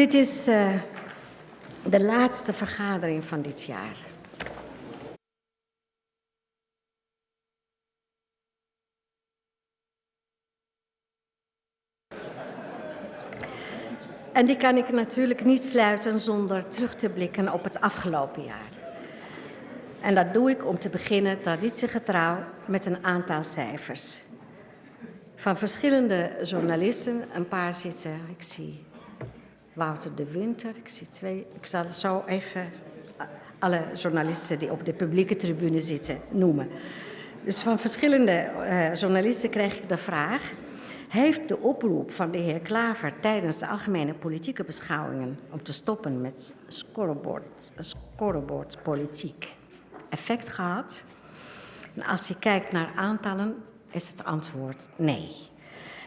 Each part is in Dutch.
Dit is uh, de laatste vergadering van dit jaar. En die kan ik natuurlijk niet sluiten zonder terug te blikken op het afgelopen jaar. En dat doe ik om te beginnen traditiegetrouw met een aantal cijfers. Van verschillende journalisten, een paar zitten, ik zie Wouter de Winter, ik zie twee. Ik zal zo even alle journalisten die op de publieke tribune zitten noemen. Dus van verschillende uh, journalisten kreeg ik de vraag heeft de oproep van de heer Klaver tijdens de algemene politieke beschouwingen om te stoppen met scoreboard, effect gehad? En als je kijkt naar aantallen, is het antwoord nee.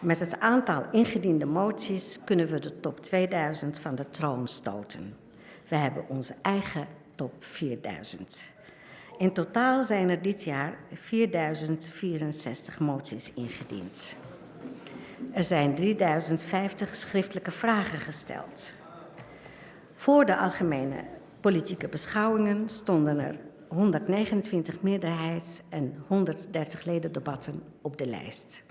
Met het aantal ingediende moties kunnen we de top 2000 van de troon stoten. We hebben onze eigen top 4000. In totaal zijn er dit jaar 4064 moties ingediend. Er zijn 3050 schriftelijke vragen gesteld. Voor de algemene politieke beschouwingen stonden er 129 meerderheids- en 130 ledendebatten op de lijst.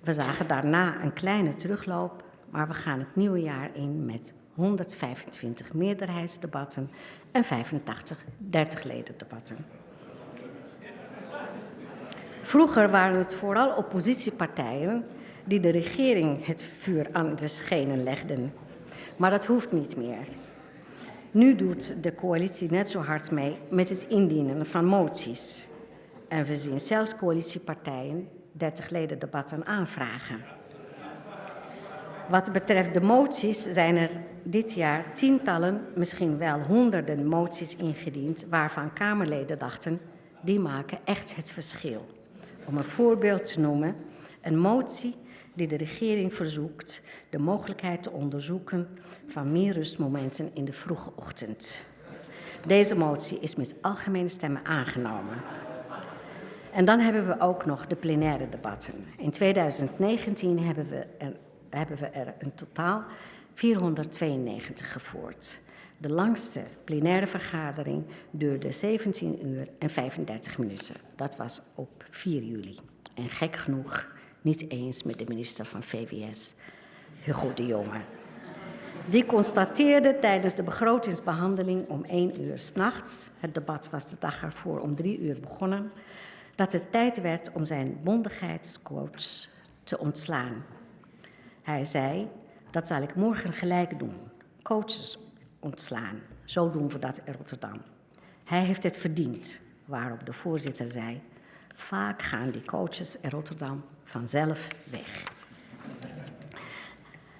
We zagen daarna een kleine terugloop, maar we gaan het nieuwe jaar in met 125 meerderheidsdebatten en 85 30 ledendebatten. Vroeger waren het vooral oppositiepartijen die de regering het vuur aan de schenen legden. Maar dat hoeft niet meer. Nu doet de coalitie net zo hard mee met het indienen van moties. En we zien zelfs coalitiepartijen 30 leden debatten aanvragen. Wat betreft de moties zijn er dit jaar tientallen, misschien wel honderden moties ingediend waarvan Kamerleden dachten, die maken echt het verschil. Om een voorbeeld te noemen, een motie die de regering verzoekt de mogelijkheid te onderzoeken van meer rustmomenten in de vroege ochtend. Deze motie is met algemene stemmen aangenomen. En dan hebben we ook nog de plenaire debatten. In 2019 hebben we er, hebben we er een totaal 492 gevoerd. De langste plenaire vergadering duurde 17 uur en 35 minuten. Dat was op 4 juli. En gek genoeg niet eens met de minister van VWS, Hugo de Jonge. Die constateerde tijdens de begrotingsbehandeling om 1 uur s'nachts, het debat was de dag ervoor om 3 uur begonnen, dat het tijd werd om zijn bondigheidscoach te ontslaan. Hij zei, dat zal ik morgen gelijk doen, coaches ontslaan. Zo doen we dat in Rotterdam. Hij heeft het verdiend, waarop de voorzitter zei, vaak gaan die coaches in Rotterdam vanzelf weg.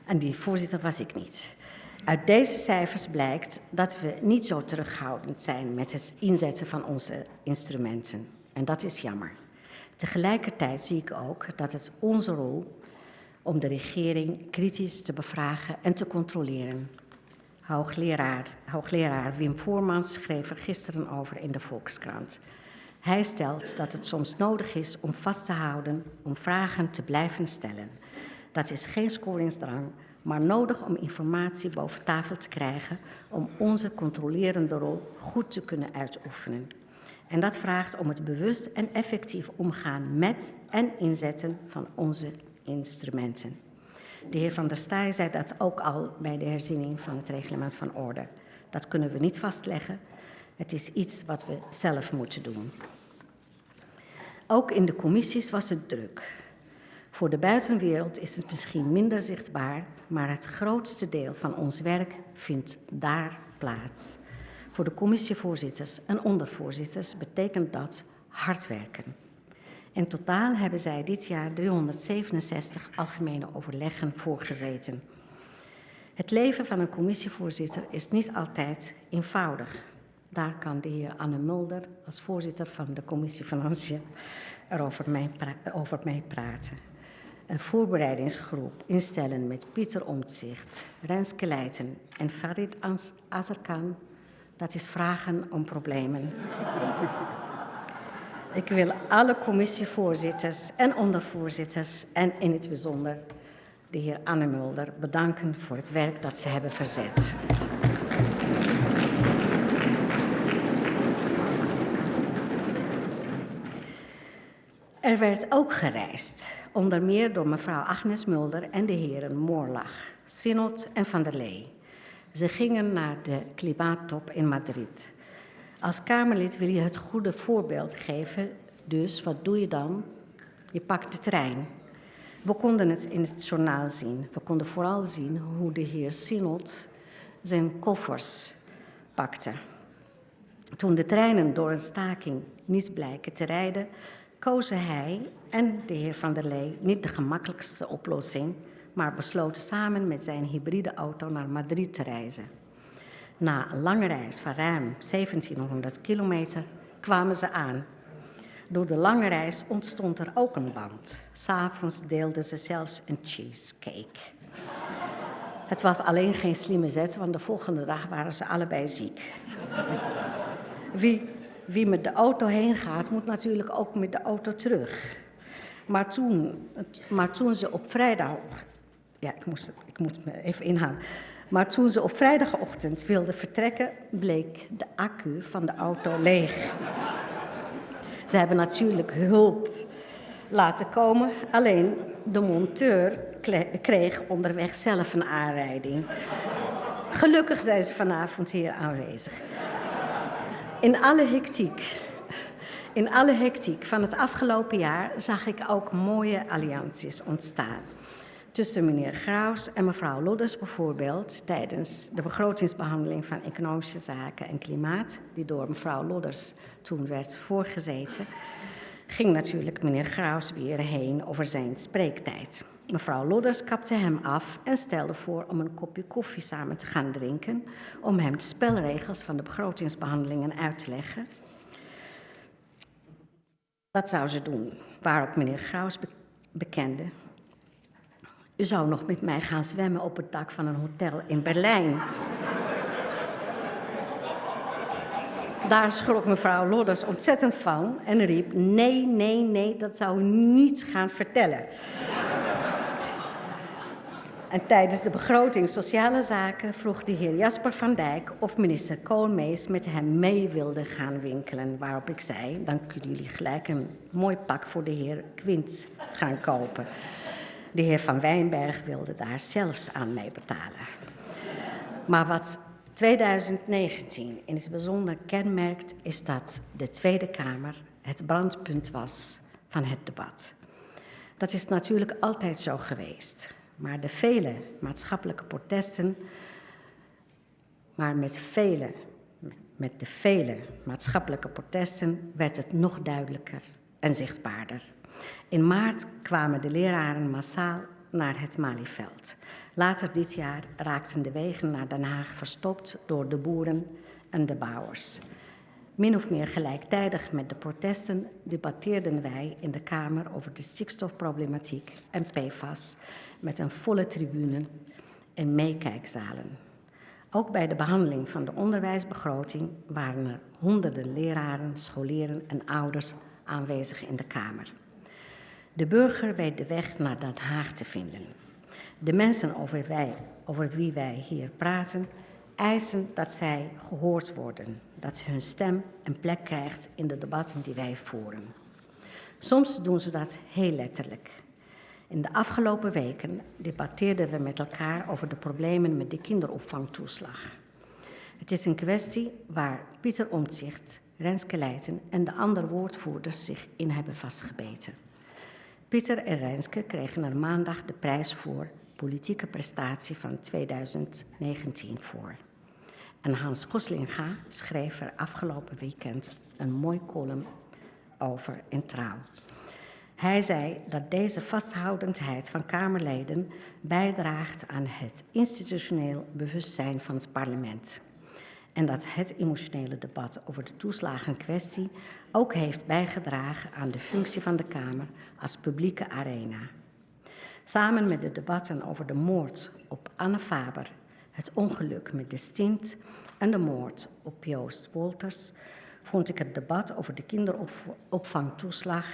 En die voorzitter was ik niet. Uit deze cijfers blijkt dat we niet zo terughoudend zijn met het inzetten van onze instrumenten. En dat is jammer. Tegelijkertijd zie ik ook dat het onze rol om de regering kritisch te bevragen en te controleren. Hoogleraar, hoogleraar Wim Voormans schreef er gisteren over in de Volkskrant. Hij stelt dat het soms nodig is om vast te houden, om vragen te blijven stellen. Dat is geen scoringsdrang, maar nodig om informatie boven tafel te krijgen om onze controlerende rol goed te kunnen uitoefenen. En dat vraagt om het bewust en effectief omgaan met en inzetten van onze instrumenten. De heer Van der Staaij zei dat ook al bij de herziening van het reglement van orde. Dat kunnen we niet vastleggen. Het is iets wat we zelf moeten doen. Ook in de commissies was het druk. Voor de buitenwereld is het misschien minder zichtbaar, maar het grootste deel van ons werk vindt daar plaats. Voor de commissievoorzitters en ondervoorzitters betekent dat hard werken. In totaal hebben zij dit jaar 367 algemene overleggen voorgezeten. Het leven van een commissievoorzitter is niet altijd eenvoudig. Daar kan de heer Anne Mulder als voorzitter van de commissie Financiën erover mij over mij praten. Een voorbereidingsgroep instellen met Pieter Omtzigt, Renske Leijten en Farid Azarkan, dat is vragen om problemen. Ik wil alle commissievoorzitters en ondervoorzitters en in het bijzonder de heer Anne Mulder bedanken voor het werk dat ze hebben verzet. Er werd ook gereisd, onder meer door mevrouw Agnes Mulder en de heren Moorlach, Sinot en Van der Lee. Ze gingen naar de klimaattop in Madrid. Als Kamerlid wil je het goede voorbeeld geven, dus wat doe je dan? Je pakt de trein. We konden het in het journaal zien. We konden vooral zien hoe de heer Sinot zijn koffers pakte. Toen de treinen door een staking niet blijken te rijden, kozen hij en de heer Van der Lee niet de gemakkelijkste oplossing, maar besloten samen met zijn hybride auto naar Madrid te reizen. Na een lange reis van ruim 1700 kilometer kwamen ze aan. Door de lange reis ontstond er ook een band. S'avonds deelden ze zelfs een cheesecake. Het was alleen geen slimme zet, want de volgende dag waren ze allebei ziek. Wie wie met de auto heen gaat, moet natuurlijk ook met de auto terug. Maar toen, maar toen ze op vrijdag. Ja, ik, moest, ik moet me even inhouden. Maar toen ze op vrijdagochtend wilden vertrekken, bleek de accu van de auto leeg. Ze hebben natuurlijk hulp laten komen, alleen de monteur kreeg onderweg zelf een aanrijding. Gelukkig zijn ze vanavond hier aanwezig. In alle hectiek, in alle hectiek van het afgelopen jaar zag ik ook mooie allianties ontstaan. Tussen meneer Graus en mevrouw Lodders bijvoorbeeld tijdens de begrotingsbehandeling van economische zaken en klimaat, die door mevrouw Lodders toen werd voorgezeten, ging natuurlijk meneer Graus weer heen over zijn spreektijd. Mevrouw Lodders kapte hem af en stelde voor om een kopje koffie samen te gaan drinken, om hem de spelregels van de begrotingsbehandelingen uit te leggen. Dat zou ze doen, waarop meneer Graus bekende. U zou nog met mij gaan zwemmen op het dak van een hotel in Berlijn. Daar schrok mevrouw Lodders ontzettend van en riep: Nee, nee, nee, dat zou u niet gaan vertellen. En tijdens de begroting Sociale Zaken vroeg de heer Jasper van Dijk of minister Koolmees met hem mee wilde gaan winkelen. Waarop ik zei, dan kunnen jullie gelijk een mooi pak voor de heer Quint gaan kopen. De heer Van Wijnberg wilde daar zelfs aan mee betalen. Maar wat 2019 in het bijzonder kenmerkt, is dat de Tweede Kamer het brandpunt was van het debat. Dat is natuurlijk altijd zo geweest. Maar de vele maatschappelijke protesten, maar met vele, met de vele maatschappelijke protesten werd het nog duidelijker en zichtbaarder. In maart kwamen de leraren massaal naar het Malieveld. Later dit jaar raakten de wegen naar Den Haag verstopt door de boeren en de bouwers. Min of meer gelijktijdig met de protesten debatteerden wij in de Kamer over de stikstofproblematiek en PFAS met een volle tribune en meekijkzalen. Ook bij de behandeling van de onderwijsbegroting waren er honderden leraren, scholieren en ouders aanwezig in de Kamer. De burger weet de weg naar Den Haag te vinden. De mensen over, wij, over wie wij hier praten eisen dat zij gehoord worden, dat hun stem een plek krijgt in de debatten die wij voeren. Soms doen ze dat heel letterlijk. In de afgelopen weken debatteerden we met elkaar over de problemen met de kinderopvangtoeslag. Het is een kwestie waar Pieter Omtzigt, Renske Leijten en de andere woordvoerders zich in hebben vastgebeten. Pieter en Renske kregen er maandag de prijs voor politieke prestatie van 2019 voor. En Hans Goslinga schreef er afgelopen weekend een mooi column over in Trouw. Hij zei dat deze vasthoudendheid van Kamerleden bijdraagt aan het institutioneel bewustzijn van het parlement. En dat het emotionele debat over de toeslagenkwestie ook heeft bijgedragen aan de functie van de Kamer als publieke arena. Samen met de debatten over de moord op Anne Faber, het ongeluk met de stint en de moord op Joost Wolters, vond ik het debat over de kinderopvangtoeslag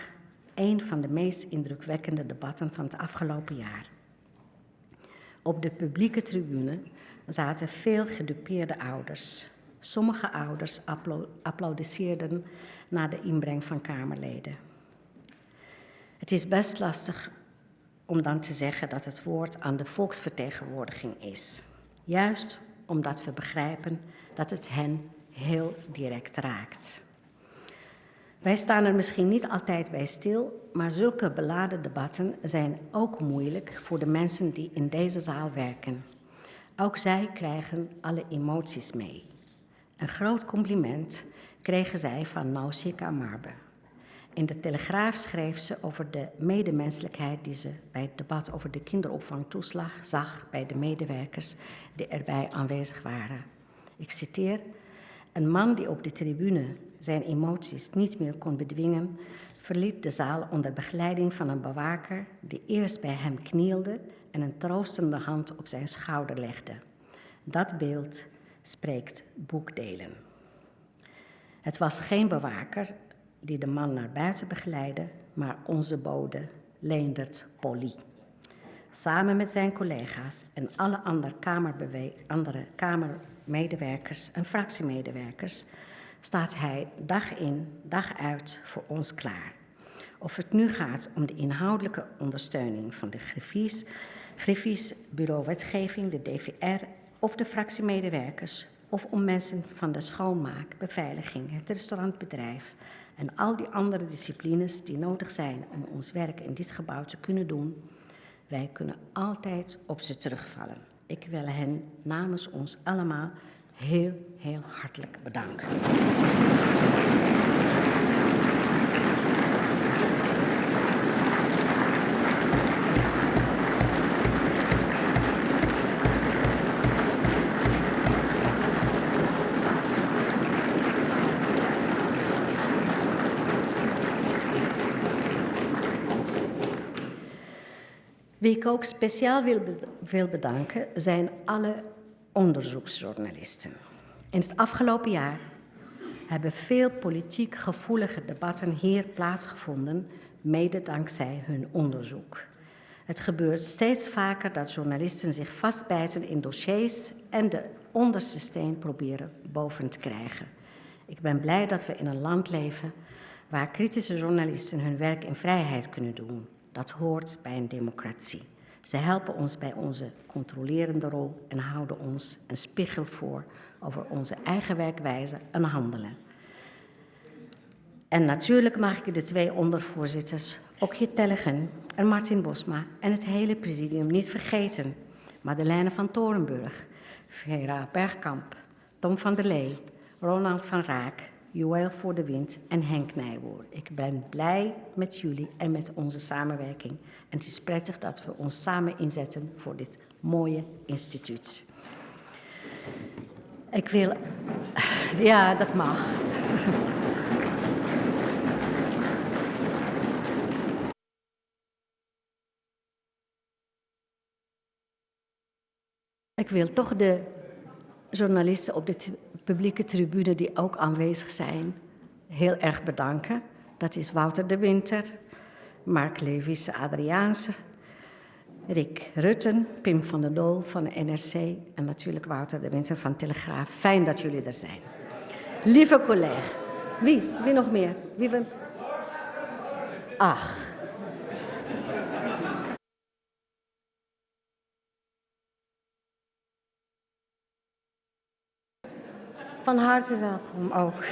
een van de meest indrukwekkende debatten van het afgelopen jaar. Op de publieke tribune zaten veel gedupeerde ouders. Sommige ouders applaudisseerden na de inbreng van Kamerleden. Het is best lastig om dan te zeggen dat het woord aan de volksvertegenwoordiging is. Juist omdat we begrijpen dat het hen heel direct raakt. Wij staan er misschien niet altijd bij stil, maar zulke beladen debatten zijn ook moeilijk voor de mensen die in deze zaal werken. Ook zij krijgen alle emoties mee. Een groot compliment kregen zij van Nausicaa Marbe. In de Telegraaf schreef ze over de medemenselijkheid die ze bij het debat over de kinderopvangtoeslag zag bij de medewerkers die erbij aanwezig waren. Ik citeer: Een man die op de tribune zijn emoties niet meer kon bedwingen, verliet de zaal onder begeleiding van een bewaker die eerst bij hem knielde en een troostende hand op zijn schouder legde. Dat beeld spreekt boekdelen. Het was geen bewaker die de man naar buiten begeleidde, maar onze bode, Leendert Polly. Samen met zijn collega's en alle andere, kamermedewerkers en fractiemedewerkers staat hij dag in, dag uit voor ons klaar. Of het nu gaat om de inhoudelijke ondersteuning van de Griffies, Griffies Bureau Wetgeving, de DVR of de fractiemedewerkers, of om mensen van de schoonmaak, beveiliging, het restaurantbedrijf en al die andere disciplines die nodig zijn om ons werk in dit gebouw te kunnen doen, wij kunnen altijd op ze terugvallen. Ik wil hen namens ons allemaal heel, heel hartelijk bedanken. Wie ik ook speciaal wil bedanken zijn alle onderzoeksjournalisten. In het afgelopen jaar hebben veel politiek gevoelige debatten hier plaatsgevonden, mede dankzij hun onderzoek. Het gebeurt steeds vaker dat journalisten zich vastbijten in dossiers en de onderste steen proberen boven te krijgen. Ik ben blij dat we in een land leven waar kritische journalisten hun werk in vrijheid kunnen doen. Dat hoort bij een democratie. Ze helpen ons bij onze controlerende rol en houden ons een spiegel voor over onze eigen werkwijze en handelen. En natuurlijk mag ik de twee ondervoorzitters, Okje Tellegen en Martin Bosma en het hele presidium niet vergeten. Madeleine van Torenburg, Vera Bergkamp, Tom van der Lee, Ronald van Raak, Joël voor de Wind en Henk Nijboer. Ik ben blij met jullie en met onze samenwerking. En het is prettig dat we ons samen inzetten voor dit mooie instituut. Ik wil... Ja, dat mag. Ik wil toch de journalisten op de publieke tribune die ook aanwezig zijn, heel erg bedanken. Dat is Wouter de Winter, Mark Levis Adriaanse, Rick Rutten, Pim van der Dool van de NRC en natuurlijk Wouter de Winter van Telegraaf. Fijn dat jullie er zijn. Lieve collega, wie? Wie nog meer? Wie. Ach. Van harte welkom ook.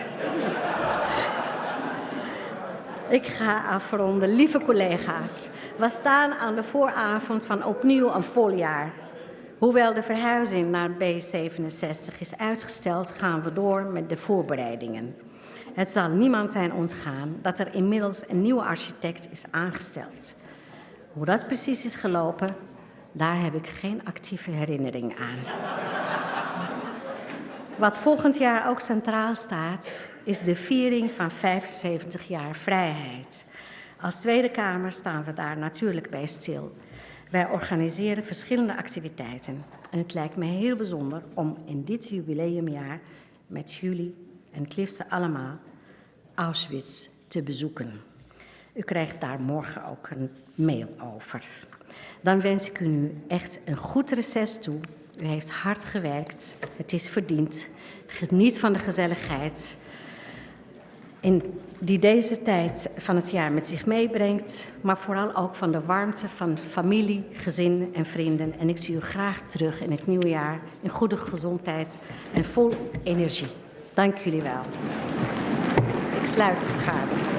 Ik ga afronden. Lieve collega's, we staan aan de vooravond van opnieuw een voljaar. Hoewel de verhuizing naar B67 is uitgesteld, gaan we door met de voorbereidingen. Het zal niemand zijn ontgaan dat er inmiddels een nieuwe architect is aangesteld. Hoe dat precies is gelopen, daar heb ik geen actieve herinnering aan. Wat volgend jaar ook centraal staat, is de viering van 75 jaar vrijheid. Als Tweede Kamer staan we daar natuurlijk bij stil. Wij organiseren verschillende activiteiten. En het lijkt me heel bijzonder om in dit jubileumjaar met jullie en het allemaal Auschwitz te bezoeken. U krijgt daar morgen ook een mail over. Dan wens ik u nu echt een goed reces toe. U heeft hard gewerkt. Het is verdiend. Geniet van de gezelligheid in die deze tijd van het jaar met zich meebrengt, maar vooral ook van de warmte van familie, gezin en vrienden. En ik zie u graag terug in het nieuwe jaar in goede gezondheid en vol energie. Dank jullie wel. Ik sluit de vergadering.